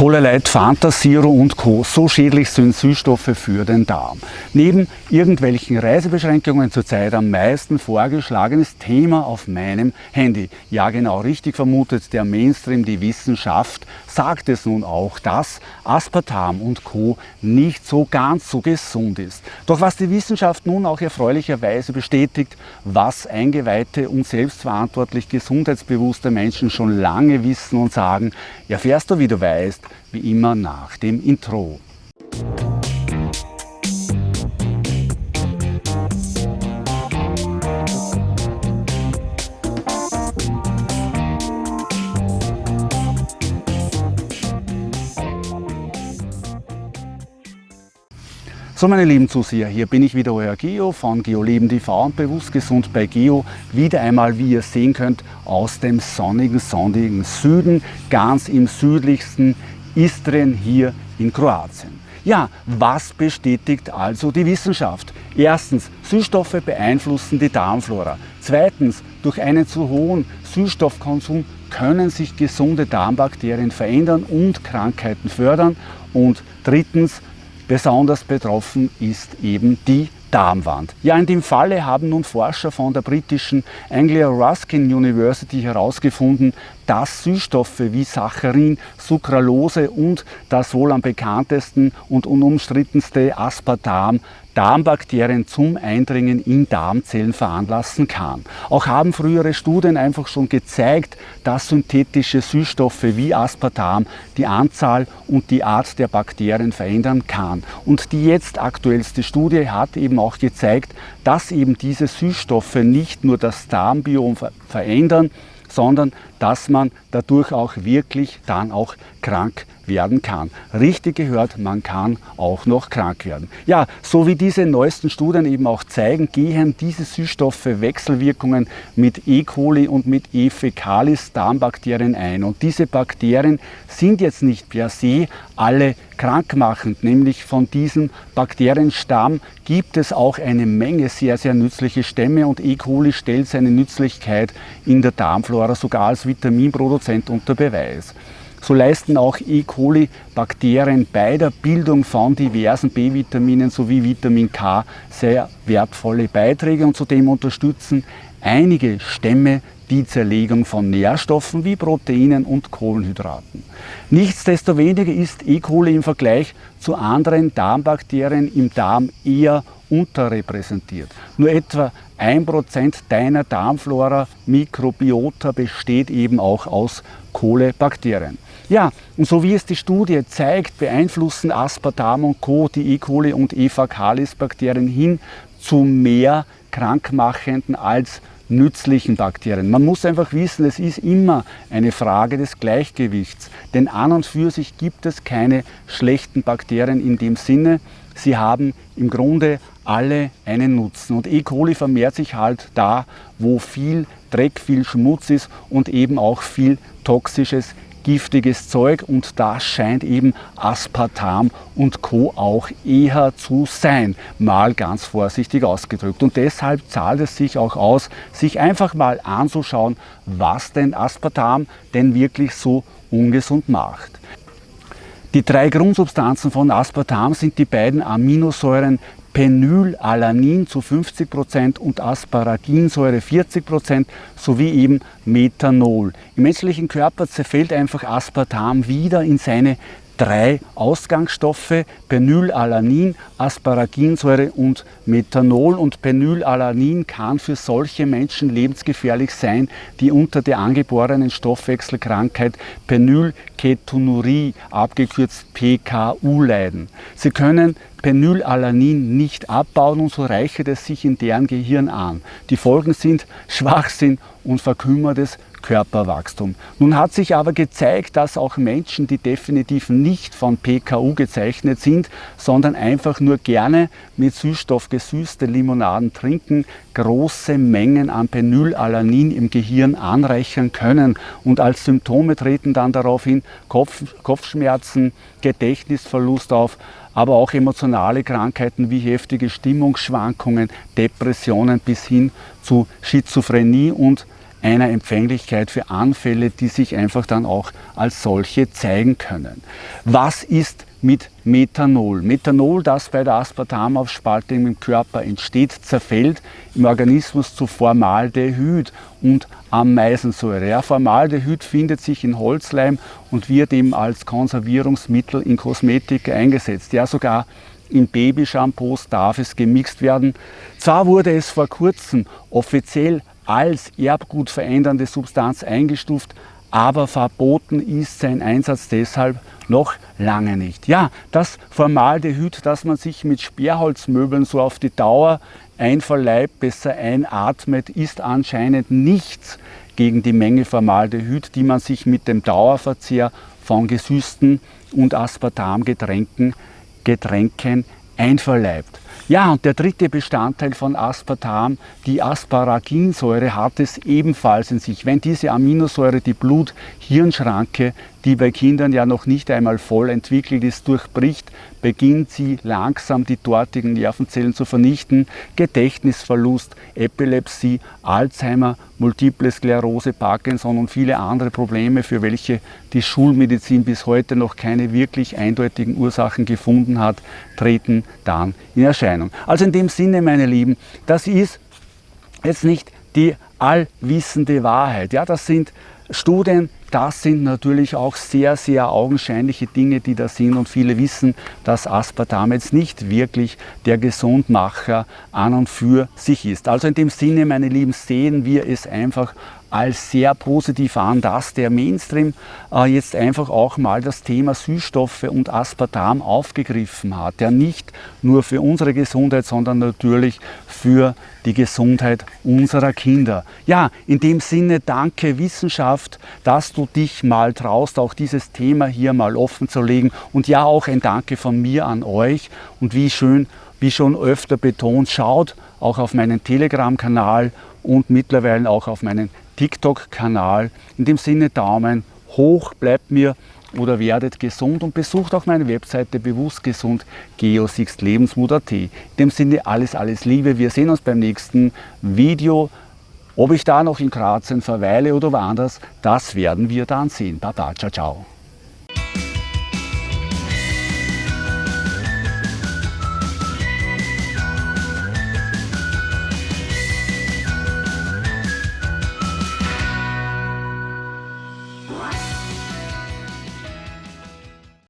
Cola Light, Fanta Zero und Co. So schädlich sind Süßstoffe für den Darm. Neben irgendwelchen Reisebeschränkungen zurzeit am meisten vorgeschlagenes Thema auf meinem Handy. Ja genau, richtig vermutet, der Mainstream, die Wissenschaft sagt es nun auch, dass Aspartam und Co. nicht so ganz so gesund ist. Doch was die Wissenschaft nun auch erfreulicherweise bestätigt, was eingeweihte und selbstverantwortlich gesundheitsbewusste Menschen schon lange wissen und sagen, erfährst du, wie du weißt, wie immer nach dem Intro. So meine lieben Zuseher, hier bin ich wieder euer Geo von GeoLeben TV und bewusst gesund bei Geo. Wieder einmal, wie ihr sehen könnt, aus dem sonnigen, sonnigen Süden, ganz im südlichsten Istrien hier in Kroatien. Ja, was bestätigt also die Wissenschaft? Erstens, Süßstoffe beeinflussen die Darmflora. Zweitens, durch einen zu hohen Süßstoffkonsum können sich gesunde Darmbakterien verändern und Krankheiten fördern. Und drittens, Besonders betroffen ist eben die Darmwand. Ja, in dem Falle haben nun Forscher von der britischen Anglia Ruskin University herausgefunden, dass Süßstoffe wie Saccharin, Sucralose und das wohl am bekanntesten und unumstrittenste Aspartam Darmbakterien zum Eindringen in Darmzellen veranlassen kann. Auch haben frühere Studien einfach schon gezeigt, dass synthetische Süßstoffe wie Aspartam die Anzahl und die Art der Bakterien verändern kann. Und die jetzt aktuellste Studie hat eben auch gezeigt, dass eben diese Süßstoffe nicht nur das Darmbiom verändern, sondern dass man dadurch auch wirklich dann auch krank werden kann. Richtig gehört, man kann auch noch krank werden. Ja, so wie diese neuesten Studien eben auch zeigen, gehen diese Süßstoffe Wechselwirkungen mit E. coli und mit E. fecalis Darmbakterien ein. Und diese Bakterien sind jetzt nicht per se alle krankmachend, nämlich von diesem Bakterienstamm gibt es auch eine Menge sehr, sehr nützliche Stämme und E. coli stellt seine Nützlichkeit in der Darmflora sogar als Vitaminproduzent unter Beweis. So leisten auch E. coli-Bakterien bei der Bildung von diversen B-Vitaminen sowie Vitamin K sehr wertvolle Beiträge und zudem unterstützen einige Stämme die Zerlegung von Nährstoffen wie Proteinen und Kohlenhydraten. Nichtsdestoweniger ist E. coli im Vergleich zu anderen Darmbakterien im Darm eher unterrepräsentiert. Nur etwa 1% deiner Darmflora Mikrobiota besteht eben auch aus Kohlebakterien. Ja, und so wie es die Studie zeigt, beeinflussen Aspartam und Co. die E. coli und E. facalis Bakterien hin zu mehr krankmachenden als nützlichen Bakterien. Man muss einfach wissen, es ist immer eine Frage des Gleichgewichts. Denn an und für sich gibt es keine schlechten Bakterien in dem Sinne. Sie haben im Grunde alle einen Nutzen. Und E. coli vermehrt sich halt da, wo viel Dreck, viel Schmutz ist und eben auch viel toxisches giftiges Zeug und das scheint eben Aspartam und Co. auch eher zu sein, mal ganz vorsichtig ausgedrückt. Und deshalb zahlt es sich auch aus, sich einfach mal anzuschauen, was denn Aspartam denn wirklich so ungesund macht. Die drei Grundsubstanzen von Aspartam sind die beiden Aminosäuren Penylalanin zu 50% und Asparaginsäure 40% sowie eben Methanol. Im menschlichen Körper zerfällt einfach Aspartam wieder in seine drei Ausgangsstoffe, Penylalanin, Asparaginsäure und Methanol. Und Penylalanin kann für solche Menschen lebensgefährlich sein, die unter der angeborenen Stoffwechselkrankheit Penylketonurie, abgekürzt PKU, leiden. Sie können Penylalanin nicht abbauen und so reichert es sich in deren Gehirn an. Die Folgen sind Schwachsinn und verkümmertes Körperwachstum. Nun hat sich aber gezeigt, dass auch Menschen, die definitiv nicht von PKU gezeichnet sind, sondern einfach nur gerne mit Süßstoff gesüßte Limonaden trinken, große Mengen an Penylalanin im Gehirn anreichern können und als Symptome treten dann daraufhin Kopf, Kopfschmerzen, Gedächtnisverlust auf, aber auch emotionale Krankheiten wie heftige Stimmungsschwankungen, Depressionen bis hin zu Schizophrenie und einer Empfänglichkeit für Anfälle, die sich einfach dann auch als solche zeigen können. Was ist mit Methanol. Methanol, das bei der Aspartamaufspaltung im Körper entsteht, zerfällt im Organismus zu Formaldehyd und Ameisensäure. Ja, Formaldehyd findet sich in Holzleim und wird eben als Konservierungsmittel in Kosmetik eingesetzt. Ja, sogar in Babyshampoos darf es gemixt werden. Zwar wurde es vor kurzem offiziell als erbgutverändernde Substanz eingestuft, aber verboten ist sein Einsatz deshalb noch lange nicht. Ja, das Formaldehyd, das man sich mit Sperrholzmöbeln so auf die Dauer einverleibt, besser einatmet, ist anscheinend nichts gegen die Menge Formaldehyd, die man sich mit dem Dauerverzehr von gesüßten und Aspartamgetränken Getränken einverleibt. Ja, und der dritte Bestandteil von Aspartam, die Asparaginsäure, hat es ebenfalls in sich. Wenn diese Aminosäure die Blut-Hirn-Schranke, die bei Kindern ja noch nicht einmal voll entwickelt ist, durchbricht, beginnt sie langsam die dortigen Nervenzellen zu vernichten. Gedächtnisverlust, Epilepsie, Alzheimer, Multiple Sklerose, Parkinson und viele andere Probleme, für welche die Schulmedizin bis heute noch keine wirklich eindeutigen Ursachen gefunden hat, treten dann in Erscheinung. Also in dem Sinne, meine Lieben, das ist jetzt nicht die allwissende Wahrheit. Ja, das sind Studien, das sind natürlich auch sehr, sehr augenscheinliche Dinge, die da sind und viele wissen, dass Aspartam jetzt nicht wirklich der Gesundmacher an und für sich ist. Also in dem Sinne, meine Lieben, sehen wir es einfach als sehr positiv an, dass der Mainstream äh, jetzt einfach auch mal das Thema Süßstoffe und Aspartam aufgegriffen hat. Der nicht nur für unsere Gesundheit, sondern natürlich für die Gesundheit unserer Kinder. Ja, in dem Sinne danke Wissenschaft, dass du dich mal traust, auch dieses Thema hier mal offen zu legen. Und ja, auch ein Danke von mir an euch. Und wie schön, wie schon öfter betont, schaut auch auf meinen Telegram-Kanal und mittlerweile auch auf meinen TikTok-Kanal. In dem Sinne Daumen hoch, bleibt mir oder werdet gesund und besucht auch meine Webseite bewusstgesund geosixlebensmut.at. In dem Sinne alles, alles Liebe. Wir sehen uns beim nächsten Video. Ob ich da noch in Kroatien verweile oder woanders, das werden wir dann sehen. Baba, ciao, ciao.